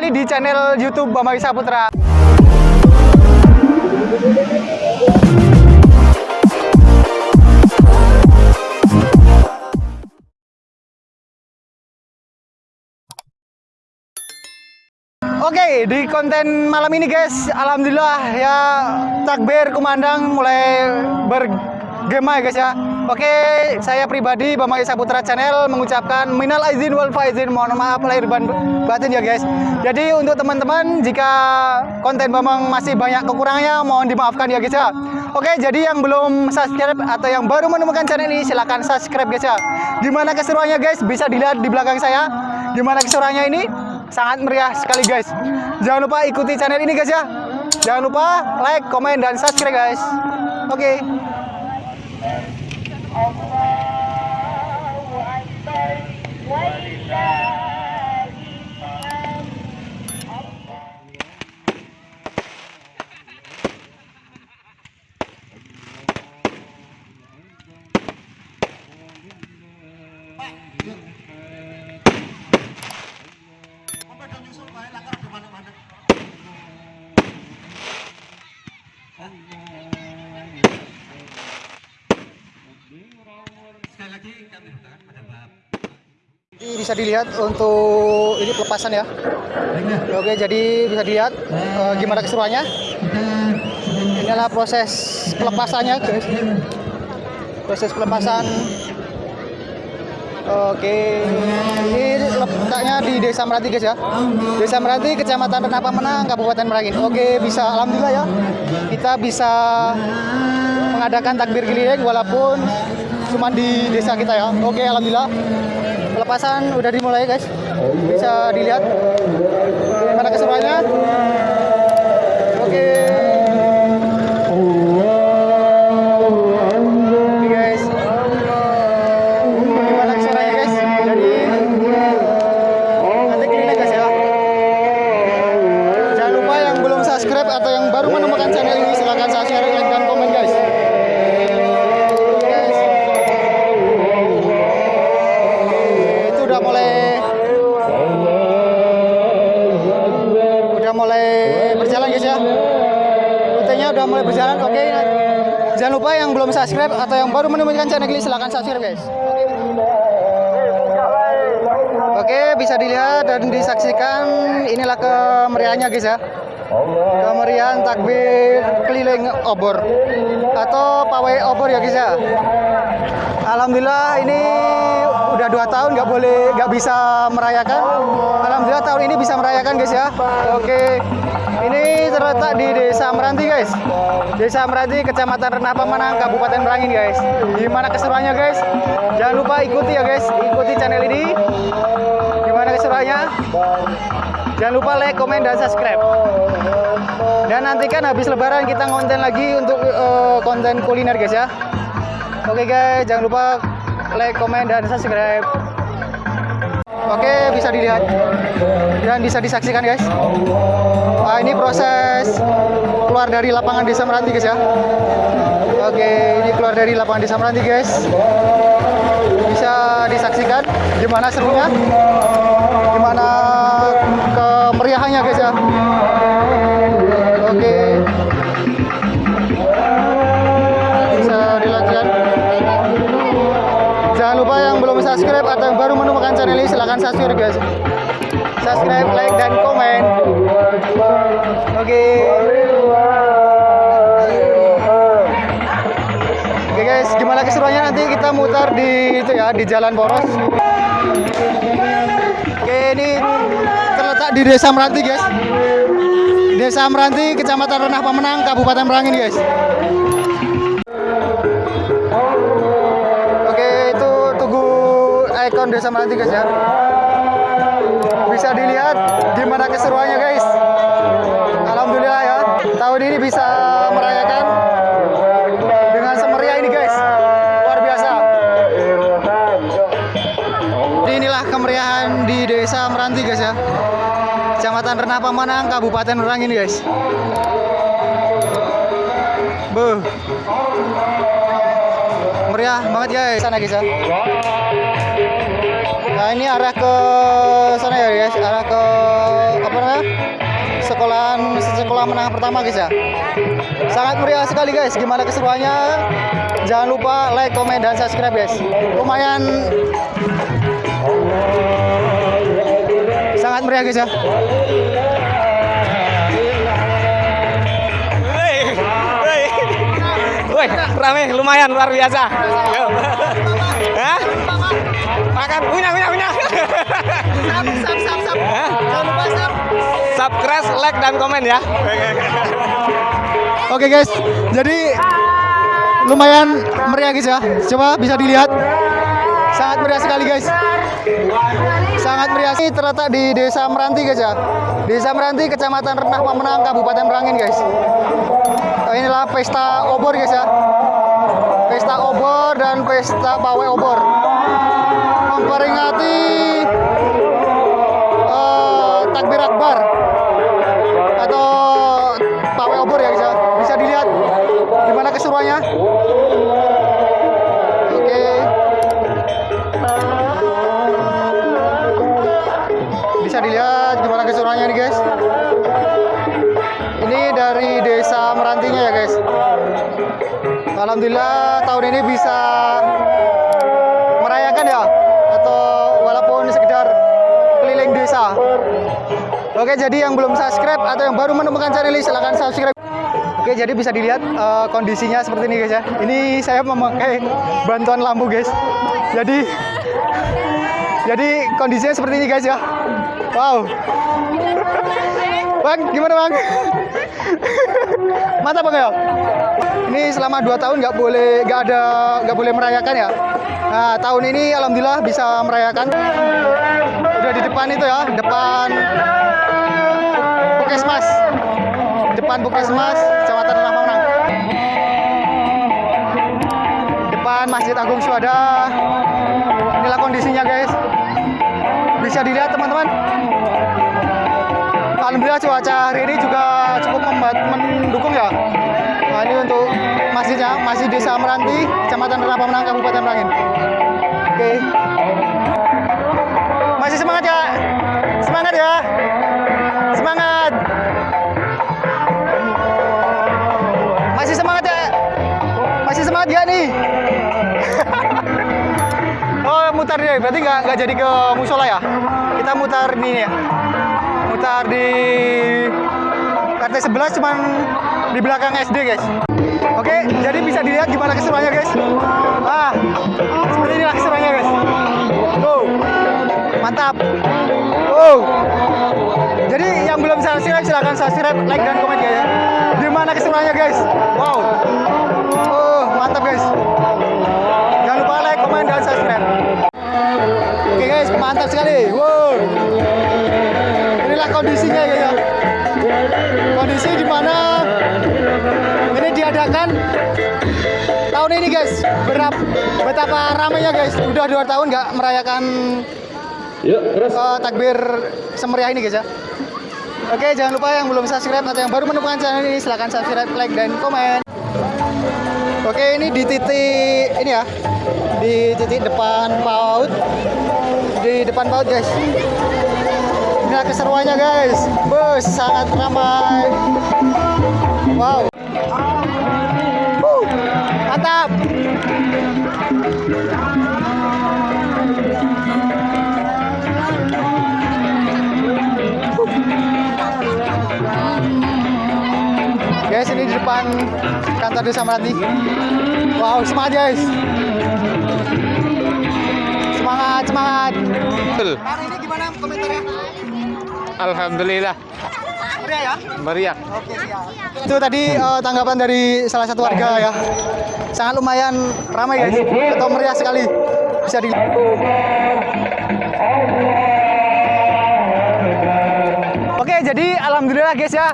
kembali di channel YouTube Bambang Saputra. Oke, di konten malam ini guys, alhamdulillah ya takbir kumandang mulai bergema ya guys ya. Oke, saya pribadi Bambang Isa Putra Channel mengucapkan minal aizin wal faizin, mohon maaf lahir dan batin ya guys. Jadi untuk teman-teman jika konten Bambang masih banyak kekurangannya mohon dimaafkan ya guys ya. Oke, jadi yang belum subscribe atau yang baru menemukan channel ini silahkan subscribe guys ya. Gimana keseruannya guys? Bisa dilihat di belakang saya. Gimana keseruannya ini? sangat meriah sekali guys. Jangan lupa ikuti channel ini guys ya. Jangan lupa like, komen, dan subscribe guys. Oke. Okay. Ini bisa dilihat untuk ini pelepasan ya. Oke, jadi bisa dilihat uh, gimana keseruannya. Ini adalah proses pelepasannya, guys. Proses pelepasan. Oke, ini letaknya di Desa Meranti guys ya. Desa Meranti, Kecamatan Renapa Menang, Kabupaten Merangin. Oke, bisa alhamdulillah ya. Kita bisa mengadakan takbir keliling walaupun cuma di desa kita ya. Oke, alhamdulillah. Pelepasan udah dimulai guys. Bisa dilihat. Gimana keseruannya udah mulai berjalan oke. Jangan lupa yang belum subscribe atau yang baru menemukan channel ini silahkan subscribe guys. Oke bisa dilihat dan disaksikan inilah kemeriahannya guys ya. Kemeriahan takbir keliling obor atau pawai obor ya guys ya. Alhamdulillah ini udah dua tahun nggak boleh nggak bisa merayakan. Alhamdulillah tahun ini bisa merayakan guys ya. Oke, ini terletak di Desa Meranti guys. Desa Meranti, Kecamatan Renapa Manang, Kabupaten Merangin guys. Gimana keseruannya guys? Jangan lupa ikuti ya guys, ikuti channel ini. Gimana keseruannya? Jangan lupa like, komen, dan subscribe. Dan nantikan habis lebaran kita konten lagi untuk uh, konten kuliner guys ya. Oke guys, jangan lupa like, komen, dan subscribe. Oke, bisa dilihat dan bisa disaksikan guys. Nah, ini proses keluar dari lapangan Desa Meranti guys ya. Oke, ini keluar dari lapangan Desa Meranti guys. Bisa disaksikan gimana serunya, gimana kemeriahannya guys ya. Atau yang baru menemukan channel ini silahkan subscribe guys. Subscribe, like, dan komen. Oke. Oke guys, gimana keseruannya nanti kita mutar di itu ya di Jalan Poros. Oke, ini terletak di Desa Meranti guys. Desa Meranti, Kecamatan Renah Pemenang, Kabupaten Merangin guys. Ikon Desa Meranti guys ya. Bisa dilihat gimana keseruannya guys. Alhamdulillah ya, tahun ini bisa merayakan dengan semeriah ini guys. Luar biasa. Inilah kemeriahan di Desa Meranti guys ya. Kecamatan Renapa Manang, Kabupaten Merangin guys. Beuh. Meriah banget guys sana guys ya. Nah ini arah ke sana ya guys, arah ke apa namanya? Sekolahan sekolah menengah pertama guys ya. Sangat meriah sekali guys. Gimana keseruannya? Jangan lupa like, komen, dan subscribe guys. Lumayan sangat meriah guys ya. Woi, rame, lumayan luar biasa. Hah? Makan, punya, punya, punya. Sap, sap, sap. Hah? Jangan lupa sap. Subscribe, like, dan komen ya. Oke guys, jadi lumayan meriah guys ya. Coba bisa dilihat. Sangat meriah sekali guys. Sangat meriah. Ini terletak di Desa Meranti guys ya. Desa Meranti, Kecamatan Renah Pemenang, Kabupaten Merangin guys. Oh, inilah pesta obor guys ya. Pesta obor dan pesta pawai obor. Memperingati eh, takbir akbar atau pawai obor ya ya. Bisa dilihat gimana keseruannya. Oke. Bisa dilihat gimana keseruannya nih guys. Ini dari desa Merantinya ya guys. Alhamdulillah tahun ini bisa Oke, jadi yang belum subscribe atau yang baru menemukan channel ini silahkan subscribe. Oke, jadi bisa dilihat eh, kondisinya seperti ini guys ya. Ini saya memakai bantuan lampu guys. Jadi jadi kondisinya seperti ini guys ya. Wow. Bang, gimana bang? Mantap bang ya? Ini selama 2 tahun nggak boleh nggak ada nggak boleh merayakan ya. Nah tahun ini alhamdulillah bisa merayakan. Udah di depan itu ya, depan Puskesmas. Depan Puskesmas, Kecamatan Renah Pemenang. Depan Masjid Agung Syuhada. Inilah kondisinya guys. Bisa dilihat teman-teman. Alhamdulillah cuaca hari ini juga cukup mendukung ya. Nah, ini untuk masjidnya, Masjid Desa Meranti, Kecamatan Renah Pemenang, Kabupaten Merangin. Oke. Masih semangat ya? Semangat ya? Semangat. Mutar dia. Berarti nggak nggak jadi ke musola ya? Kita mutar ini ya. Mutar di RT 11 cuman di belakang SD guys. Oke, jadi bisa dilihat gimana keseruannya guys. Ah, seperti inilah keseruannya guys. Tuh, mantap. Oh, jadi yang belum subscribe silahkan subscribe, like dan komen ya. Gimana keseruannya guys? Wow. Oh, mantap guys. Mantap sekali. Wow. Inilah kondisinya guys ya. Kondisi di mana ini diadakan tahun ini guys. Berapa betapa ramainya guys. Udah dua tahun nggak merayakan eh, takbir semeriah ini guys ya. Oke, jangan lupa yang belum subscribe atau yang baru menemukan channel ini silahkan subscribe, like, dan komen. Oke, ini di titik ini ya, di titik depan PAUD, di depan PAUD guys. Inilah keseruannya guys, bus sangat ramai. Wow, mantap. Guys, ini di depan kantor desa Meranti. Wow, semangat guys. Semangat, semangat. Betul. Bang, ini gimana komentarnya? Alhamdulillah Meriah ya? meriah. Oke, siap. Itu tadi eh, tanggapan dari salah satu warga ya. Sangat lumayan ramai guys, atau meriah sekali. Bisa di Oke, jadi alhamdulillah guys ya.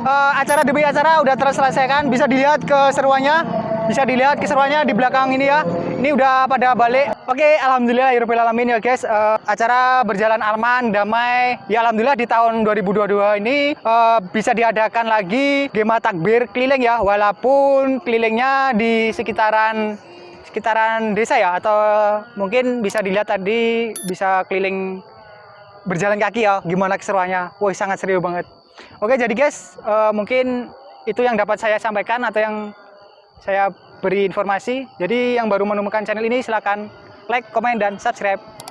eh, acara demi acara udah terselesaikan. Bisa dilihat keseruannya. Bisa dilihat keseruannya di belakang ini ya. Ini udah pada balik. Oke, alhamdulillah ya irupi alamin ya guys. Uh, acara berjalan aman, damai. Ya alhamdulillah di tahun 2022 ini uh, bisa diadakan lagi Gema Takbir keliling ya. Walaupun kelilingnya di sekitaran sekitaran desa ya atau mungkin bisa dilihat tadi bisa keliling berjalan kaki ya gimana keseruannya. Wah, sangat serius banget. Oke, jadi guys, uh, mungkin itu yang dapat saya sampaikan atau yang saya beri informasi. Jadi yang baru menemukan channel ini silahkan like, komen, dan subscribe.